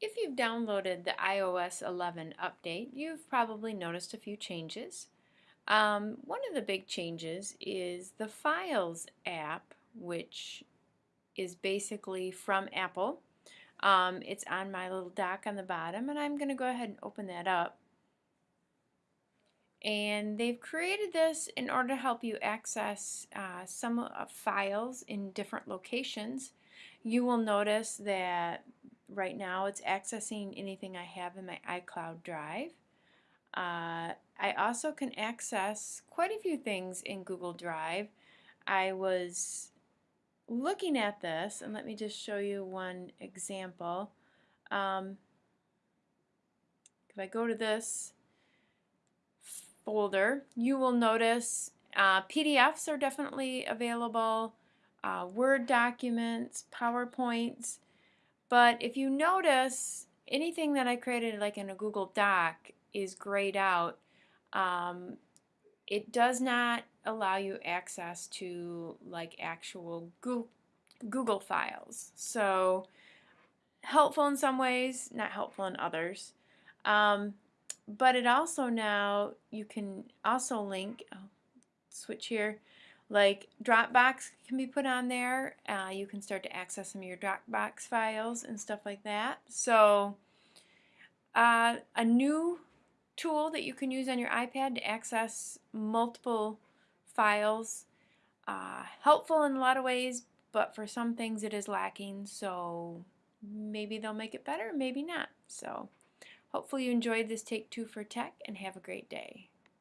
If you've downloaded the iOS 11 update, you've probably noticed a few changes. Um, one of the big changes is the Files app, which is basically from Apple. Um, it's on my little dock on the bottom, and I'm going to go ahead and open that up. And they've created this in order to help you access uh, some uh, files in different locations. You will notice that right now it's accessing anything I have in my iCloud Drive. Uh, I also can access quite a few things in Google Drive. I was looking at this, and let me just show you one example. Um, if I go to this folder, you will notice uh, PDFs are definitely available, uh, Word documents, PowerPoints, but if you notice, anything that I created like in a Google Doc is grayed out. Um, it does not allow you access to like actual Google files. So helpful in some ways, not helpful in others. Um, but it also now, you can also link, switch here, like Dropbox can be put on there. Uh, you can start to access some of your Dropbox files and stuff like that. So uh, a new tool that you can use on your iPad to access multiple files. Uh, helpful in a lot of ways, but for some things it is lacking. So maybe they'll make it better, maybe not. So hopefully you enjoyed this Take Two for Tech and have a great day.